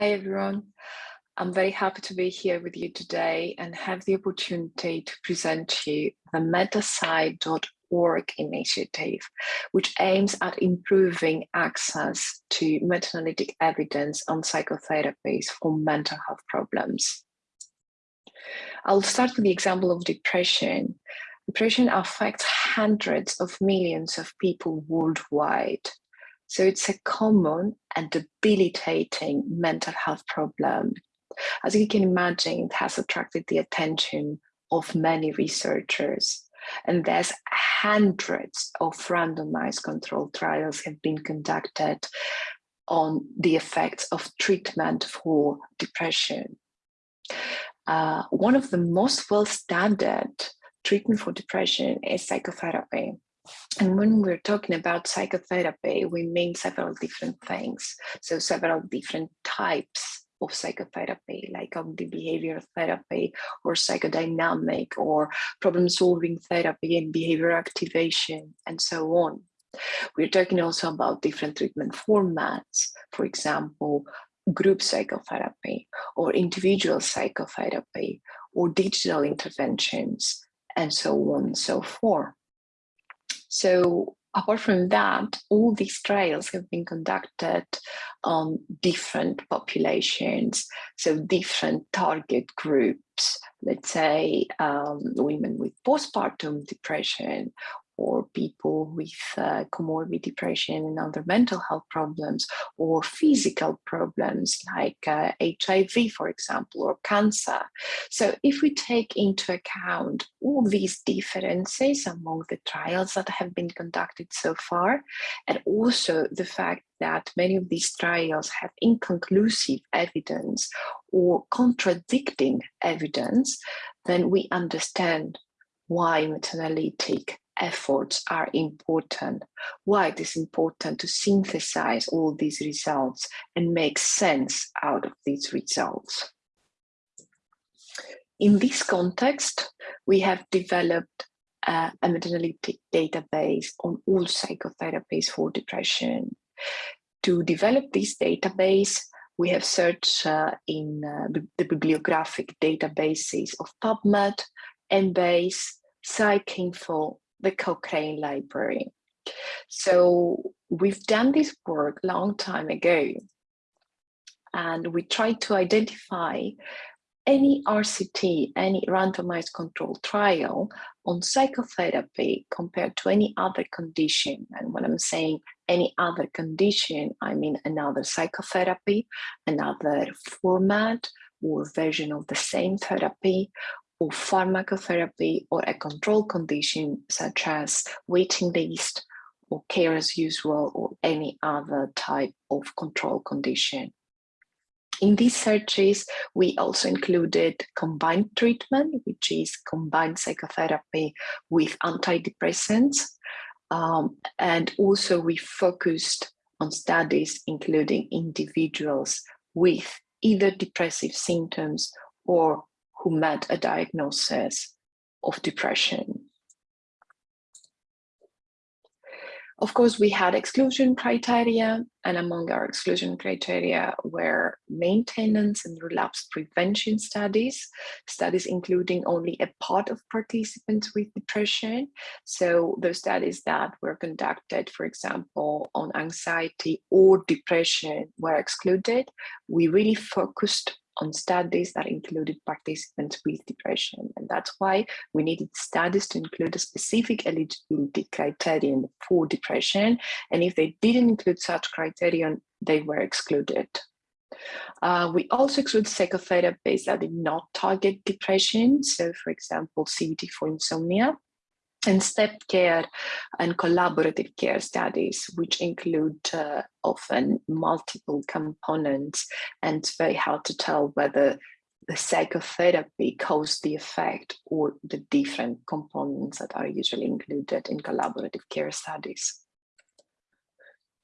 Hi, everyone. I'm very happy to be here with you today and have the opportunity to present to you the metapsy.org initiative, which aims at improving access to meta-analytic evidence on psychotherapies for mental health problems. I'll start with the example of depression. Depression affects hundreds of millions of people worldwide. So it's a common and debilitating mental health problem. As you can imagine, it has attracted the attention of many researchers and there's hundreds of randomized controlled trials have been conducted on the effects of treatment for depression. Uh, one of the most well-studied treatment for depression is psychotherapy. And when we're talking about psychotherapy, we mean several different things. So several different types of psychotherapy, like cognitive behavioral therapy or psychodynamic or problem solving therapy and behavior activation and so on. We're talking also about different treatment formats, for example, group psychotherapy or individual psychotherapy or digital interventions and so on and so forth. So apart from that, all these trials have been conducted on different populations, so different target groups, let's say um, women with postpartum depression or people with uh, comorbid depression and other mental health problems or physical problems like uh, HIV, for example, or cancer. So if we take into account all these differences among the trials that have been conducted so far, and also the fact that many of these trials have inconclusive evidence or contradicting evidence, then we understand why meta-analytic efforts are important, why it is important to synthesize all these results and make sense out of these results. In this context, we have developed uh, a meta-analytic database on all psychotherapies for depression. To develop this database, we have searched uh, in uh, the bibliographic databases of PubMed, Embase, PsycInfo, the Cochrane Library. So we've done this work long time ago, and we tried to identify any RCT, any randomized controlled trial on psychotherapy compared to any other condition. And when I'm saying any other condition, I mean another psychotherapy, another format or version of the same therapy, or pharmacotherapy or a control condition such as waiting list or care as usual or any other type of control condition. In these searches, we also included combined treatment, which is combined psychotherapy with antidepressants. Um, and also we focused on studies including individuals with either depressive symptoms or who met a diagnosis of depression. Of course, we had exclusion criteria, and among our exclusion criteria were maintenance and relapse prevention studies, studies including only a part of participants with depression. So those studies that were conducted, for example, on anxiety or depression were excluded. We really focused on studies that included participants with depression. And that's why we needed studies to include a specific eligibility criterion for depression. And if they didn't include such criterion, they were excluded. Uh, we also exclude psychotherapies that did not target depression. So for example, CBT for insomnia and step care and collaborative care studies, which include uh, often multiple components, and it's very hard to tell whether the psychotherapy caused the effect or the different components that are usually included in collaborative care studies.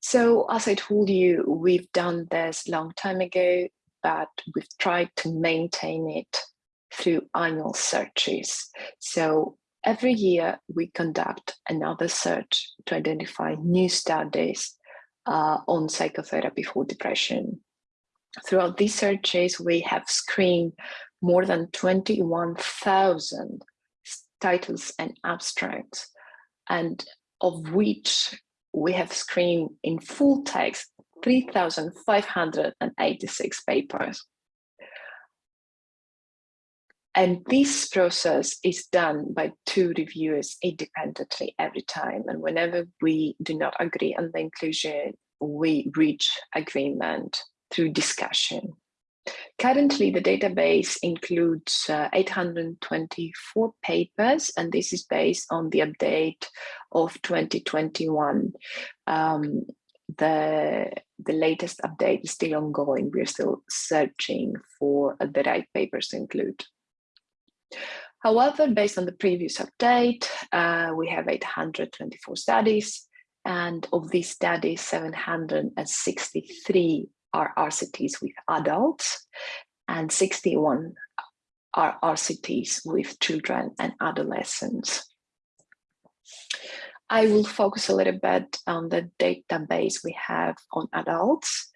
So as I told you, we've done this long time ago, but we've tried to maintain it through annual searches. So Every year, we conduct another search to identify new studies uh, on psychotherapy for depression. Throughout these searches, we have screened more than 21,000 titles and abstracts, and of which we have screened in full text 3,586 papers. And this process is done by two reviewers independently every time. And whenever we do not agree on the inclusion, we reach agreement through discussion. Currently, the database includes uh, 824 papers, and this is based on the update of 2021. Um, the, the latest update is still ongoing. We're still searching for the right papers to include. However, based on the previous update, uh, we have 824 studies, and of these studies, 763 are RCTs with adults, and 61 are RCTs with children and adolescents. I will focus a little bit on the database we have on adults.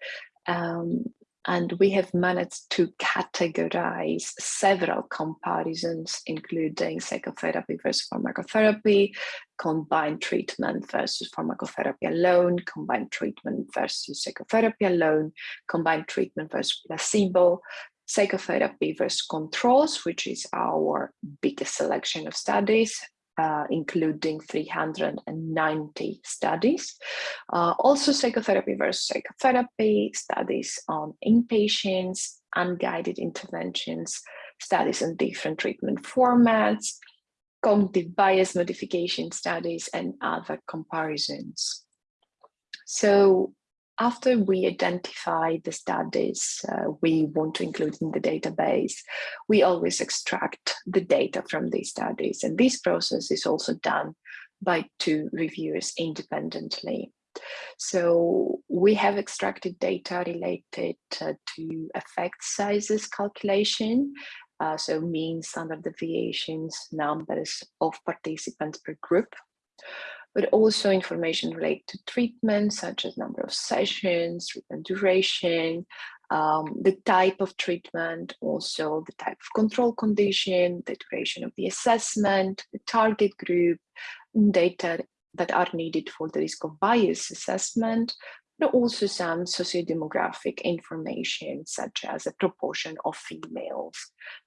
Um, and we have managed to categorize several comparisons, including psychotherapy versus pharmacotherapy, combined treatment versus pharmacotherapy alone, combined treatment versus psychotherapy alone, combined treatment versus placebo, psychotherapy versus controls, which is our biggest selection of studies, uh, including 390 studies. Uh, also psychotherapy versus psychotherapy, studies on inpatients, unguided interventions, studies on different treatment formats, cognitive bias modification studies, and other comparisons. So after we identify the studies uh, we want to include in the database, we always extract the data from these studies. And this process is also done by two reviewers independently. So we have extracted data related uh, to effect sizes calculation, uh, so mean standard deviations, numbers of participants per group but also information related to treatment, such as number of sessions, treatment duration, um, the type of treatment, also the type of control condition, the duration of the assessment, the target group, data that are needed for the risk of bias assessment, but also some sociodemographic information, such as a proportion of females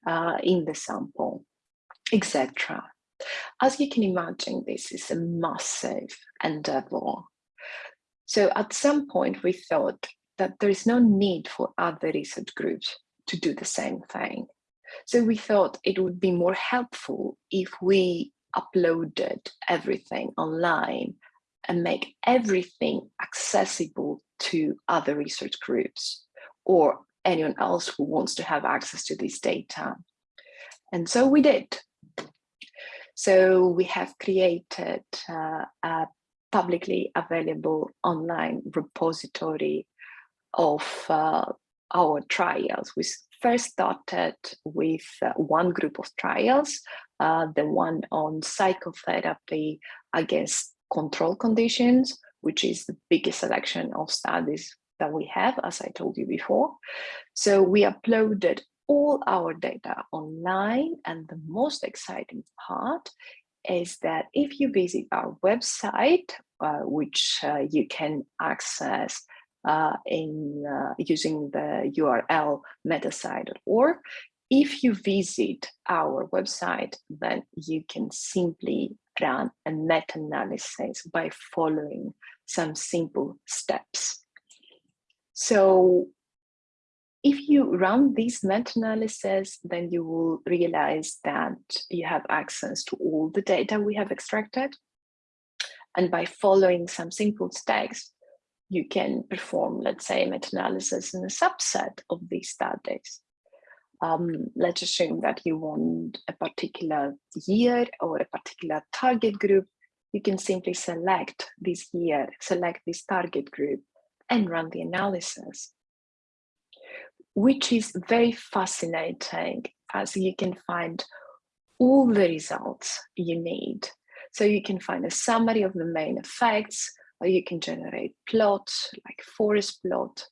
uh, in the sample, etc. As you can imagine, this is a massive endeavor. So at some point we thought that there is no need for other research groups to do the same thing. So we thought it would be more helpful if we uploaded everything online and make everything accessible to other research groups or anyone else who wants to have access to this data. And so we did. So we have created uh, a publicly available online repository of uh, our trials. We first started with uh, one group of trials, uh, the one on psychotherapy against control conditions, which is the biggest selection of studies that we have, as I told you before. So we uploaded all our data online. And the most exciting part is that if you visit our website, uh, which uh, you can access uh, in uh, using the URL metapsy.org, if you visit our website, then you can simply run a meta-analysis by following some simple steps. So if you run these meta-analysis, then you will realize that you have access to all the data we have extracted. And by following some simple steps, you can perform, let's say, meta-analysis in a subset of these studies. Um, let's assume that you want a particular year or a particular target group. You can simply select this year, select this target group and run the analysis which is very fascinating as you can find all the results you need. So you can find a summary of the main effects, or you can generate plots like forest plot.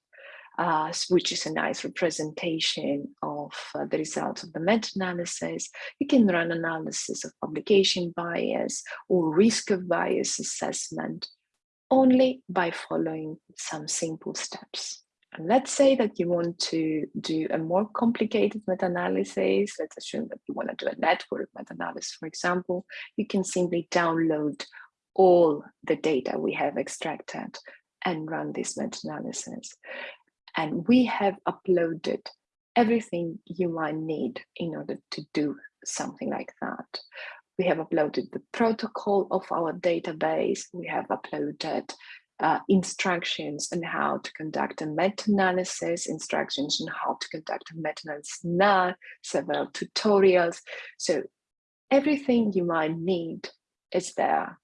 uh, which is a nice representation of uh, the results of the meta-analysis. You can run analysis of publication bias or risk of bias assessment only by following some simple steps. And let's say that you want to do a more complicated meta-analysis. Let's assume that you want to do a network meta-analysis, for example. You can simply download all the data we have extracted and run this meta-analysis. And we have uploaded everything you might need in order to do something like that. We have uploaded the protocol of our database. We have uploaded uh, instructions on how to conduct a meta-analysis, instructions on how to conduct a meta-analysis now, several tutorials. So everything you might need is there.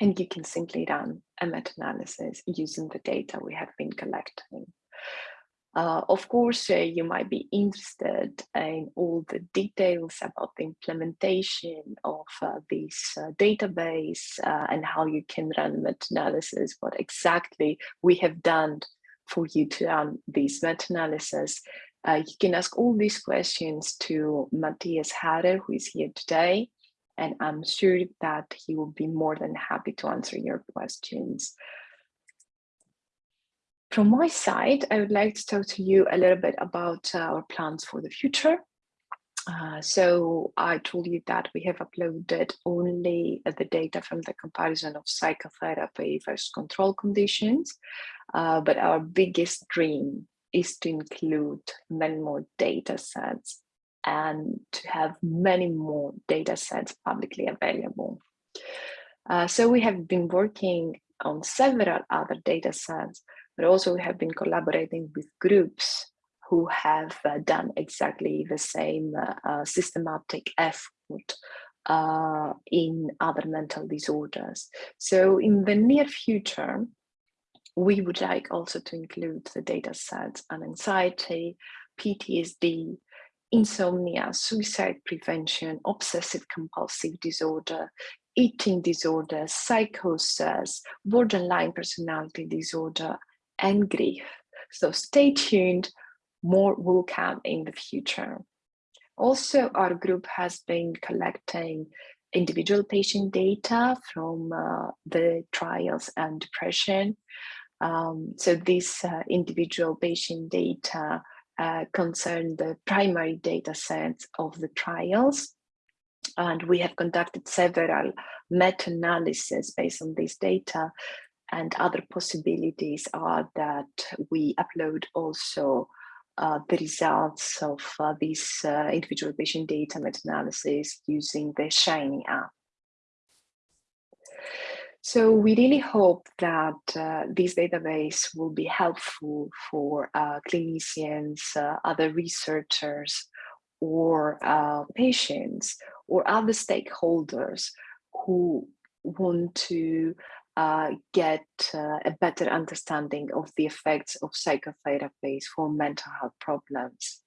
And you can simply run a meta-analysis using the data we have been collecting. Uh, of course, uh, you might be interested in all the details about the implementation of uh, this uh, database uh, and how you can run meta-analysis, what exactly we have done for you to run this meta-analysis. Uh, you can ask all these questions to Matthias Harrer, who is here today, and I'm sure that he will be more than happy to answer your questions. From my side, I would like to talk to you a little bit about uh, our plans for the future. Uh, so I told you that we have uploaded only the data from the comparison of psychotherapy versus control conditions, uh, but our biggest dream is to include many more data sets and to have many more data sets publicly available. Uh, so we have been working on several other data sets but also we have been collaborating with groups who have uh, done exactly the same uh, uh, systematic effort uh, in other mental disorders. So in the near future, we would like also to include the data sets on anxiety, PTSD, insomnia, suicide prevention, obsessive compulsive disorder, eating disorders, psychosis, borderline personality disorder, and grief. So stay tuned, more will come in the future. Also, our group has been collecting individual patient data from uh, the trials and depression. Um, so this uh, individual patient data uh, concern the primary data sets of the trials. And we have conducted several meta-analyses based on this data and other possibilities are that we upload also uh, the results of uh, this uh, individual patient data meta-analysis using the Shiny app. So we really hope that uh, this database will be helpful for uh, clinicians, uh, other researchers, or patients, or other stakeholders who want to uh, get uh, a better understanding of the effects of psychotherapies for mental health problems.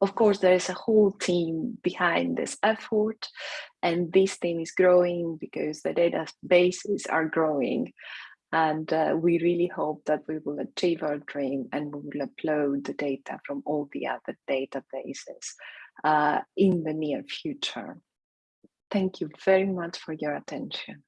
Of course, there is a whole team behind this effort, and this team is growing because the databases are growing. And uh, we really hope that we will achieve our dream and we will upload the data from all the other databases uh, in the near future. Thank you very much for your attention.